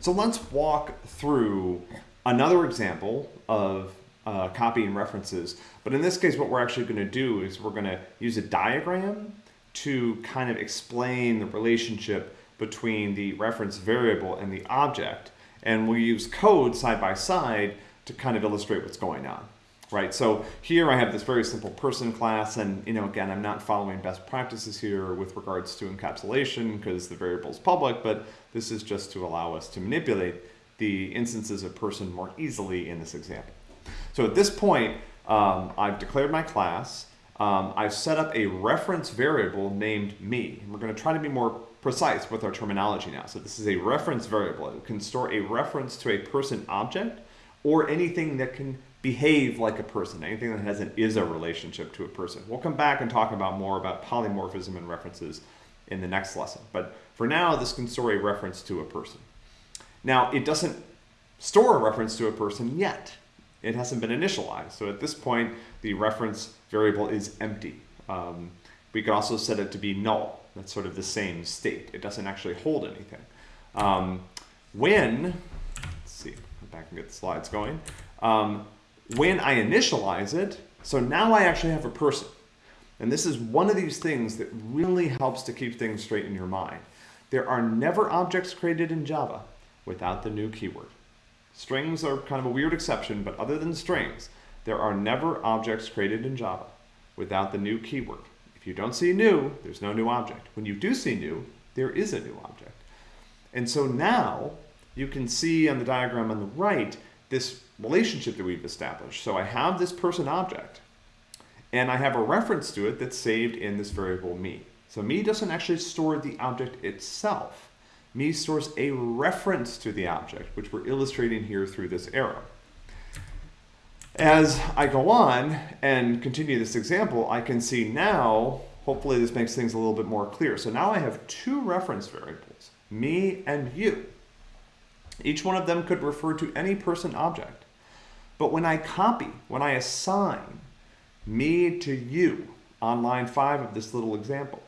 So let's walk through another example of uh, copying references. But in this case, what we're actually going to do is we're going to use a diagram to kind of explain the relationship between the reference variable and the object. And we'll use code side by side to kind of illustrate what's going on. Right, so here I have this very simple person class, and you know, again, I'm not following best practices here with regards to encapsulation because the variable is public, but this is just to allow us to manipulate the instances of person more easily in this example. So at this point, um, I've declared my class. Um, I've set up a reference variable named me. We're going to try to be more precise with our terminology now. So this is a reference variable. It can store a reference to a person object or anything that can behave like a person, anything that has an is-a relationship to a person. We'll come back and talk about more about polymorphism and references in the next lesson. But for now, this can store a reference to a person. Now, it doesn't store a reference to a person yet it hasn't been initialized. So at this point, the reference variable is empty. Um, we could also set it to be null. That's sort of the same state. It doesn't actually hold anything. Um, when, let's see, back and get the slides going. Um, when I initialize it, so now I actually have a person. And this is one of these things that really helps to keep things straight in your mind. There are never objects created in Java without the new keyword. Strings are kind of a weird exception, but other than strings, there are never objects created in Java without the new keyword. If you don't see new, there's no new object. When you do see new, there is a new object. And so now you can see on the diagram on the right this relationship that we've established. So I have this person object, and I have a reference to it that's saved in this variable me. So me doesn't actually store the object itself me stores a reference to the object, which we're illustrating here through this arrow. As I go on and continue this example, I can see now, hopefully this makes things a little bit more clear. So now I have two reference variables, me and you. Each one of them could refer to any person object. But when I copy, when I assign me to you on line five of this little example,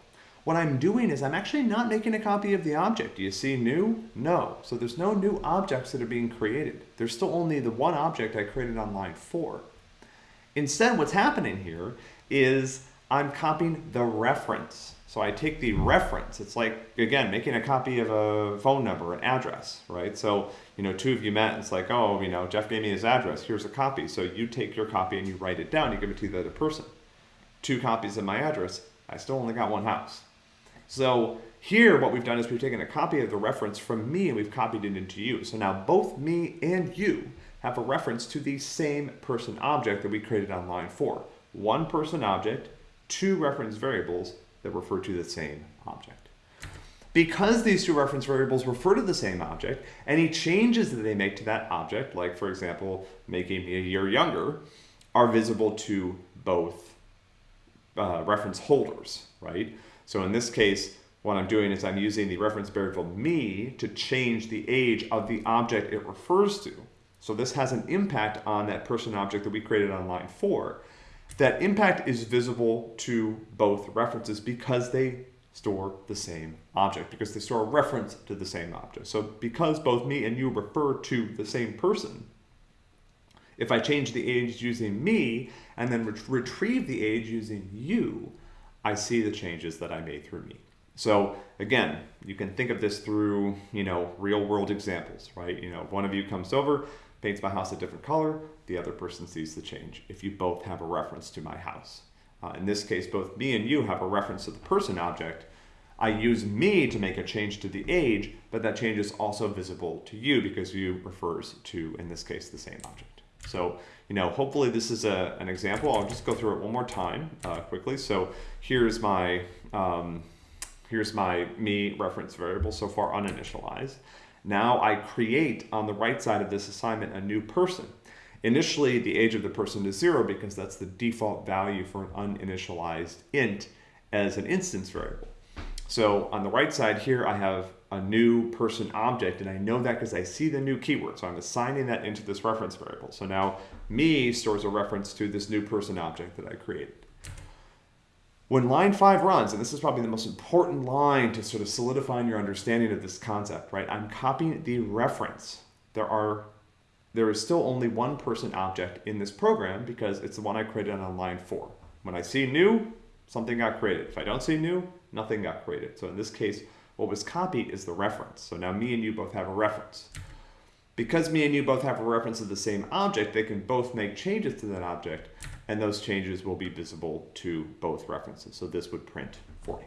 what I'm doing is I'm actually not making a copy of the object. Do you see new? No. So there's no new objects that are being created. There's still only the one object I created on line four. Instead, what's happening here is I'm copying the reference. So I take the reference. It's like, again, making a copy of a phone number, an address, right? So, you know, two of you met and it's like, oh, you know, Jeff gave me his address. Here's a copy. So you take your copy and you write it down. You give it to the other person. Two copies of my address. I still only got one house. So here what we've done is we've taken a copy of the reference from me and we've copied it into you. So now both me and you have a reference to the same person object that we created on line four. One person object, two reference variables that refer to the same object. Because these two reference variables refer to the same object, any changes that they make to that object, like for example, making me a year younger, are visible to both uh, reference holders, right? So in this case, what I'm doing is I'm using the reference variable me to change the age of the object it refers to. So this has an impact on that person object that we created on line four. That impact is visible to both references because they store the same object, because they store a reference to the same object. So because both me and you refer to the same person, if I change the age using me and then ret retrieve the age using you, I see the changes that I made through me. So again, you can think of this through, you know, real world examples, right? You know, one of you comes over, paints my house a different color, the other person sees the change if you both have a reference to my house. Uh, in this case, both me and you have a reference to the person object. I use me to make a change to the age, but that change is also visible to you because you refers to, in this case, the same object. So you know, hopefully this is a, an example. I'll just go through it one more time uh, quickly. So here's my, um, here's my me reference variable so far uninitialized. Now I create on the right side of this assignment a new person. Initially, the age of the person is zero because that's the default value for an uninitialized int as an instance variable. So on the right side here, I have a new person object, and I know that because I see the new keyword. So I'm assigning that into this reference variable. So now me stores a reference to this new person object that I created. When line five runs, and this is probably the most important line to sort of solidifying your understanding of this concept, right? I'm copying the reference. There are there is still only one person object in this program because it's the one I created on line four. When I see new, something got created. If I don't see new, nothing got created. So in this case, what was copied is the reference. So now me and you both have a reference. Because me and you both have a reference to the same object, they can both make changes to that object, and those changes will be visible to both references. So this would print 40.